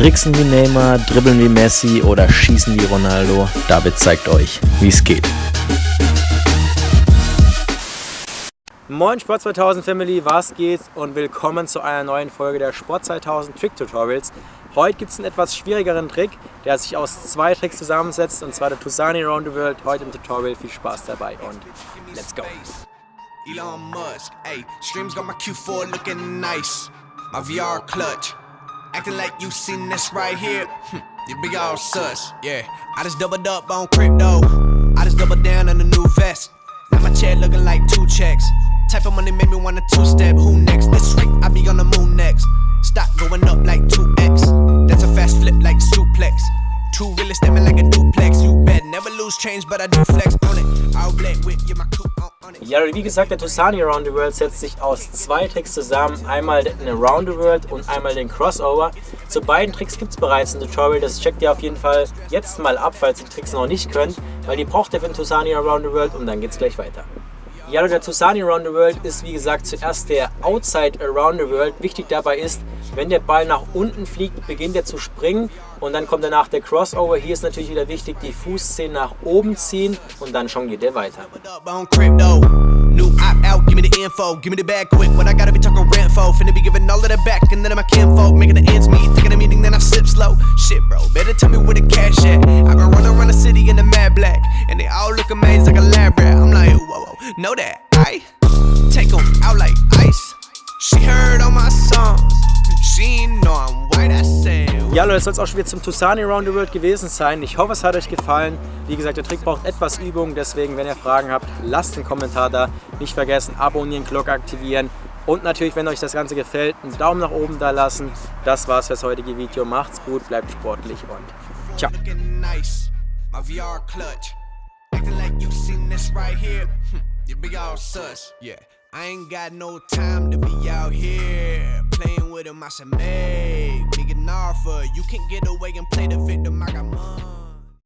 Tricksen wie Neymar, dribbeln wie Messi oder schießen wie Ronaldo? David zeigt euch, wie es geht. Moin Sport 2000 Family, was geht und willkommen zu einer neuen Folge der Sport 2000 Trick Tutorials. Heute gibt es einen etwas schwierigeren Trick, der sich aus zwei Tricks zusammensetzt und zwar der Tusani Around the World. Heute im Tutorial viel Spaß dabei und let's go! Elon Musk, ey, Streams got my Q4 looking nice. My VR clutch. Acting like you seen this right here. Hm, you big all sus, yeah. I just doubled up on crypto. I just doubled down on the new vest. Now my chair looking like two checks. Type of money made me wanna two-step. Who next? This week I be on the moon next. Stock going up like 2x. That's a fast flip like suplex. Two really stepping like a duplex. You bet never lose change, but I do flex on it. All black with you, my coupe on. Ja, wie gesagt, der Tusani Around the World setzt sich aus zwei Tricks zusammen. Einmal den Around the World und einmal den Crossover. Zu beiden Tricks gibt es bereits ein Tutorial. Das checkt ihr auf jeden Fall jetzt mal ab, falls ihr die Tricks noch nicht könnt. Weil die braucht ihr für den Tusani Around the World und dann geht's gleich weiter. Ja, der Tusani Around the World ist wie gesagt zuerst der Outside Around the World. Wichtig dabei ist, wenn der Ball nach unten fliegt, beginnt er zu springen und dann kommt danach der Crossover. Hier ist natürlich wieder wichtig, die Fußzehen nach oben ziehen und dann schon geht er weiter. What. Shit, bro, better tell me where know that I take them out like ice. She heard all my songs. Ja Leute, das soll es auch schon wieder zum Tusani Around the World gewesen sein. Ich hoffe, es hat euch gefallen. Wie gesagt, der Trick braucht etwas Übung, deswegen, wenn ihr Fragen habt, lasst einen Kommentar da. Nicht vergessen, abonnieren, Glocke aktivieren und natürlich, wenn euch das Ganze gefällt, einen Daumen nach oben da lassen. Das war's fürs heutige Video. Macht's gut, bleibt sportlich und ciao. I ain't got no time to be out here playing with him. I said, make, make an offer. You can't get away and play the victim. I got money.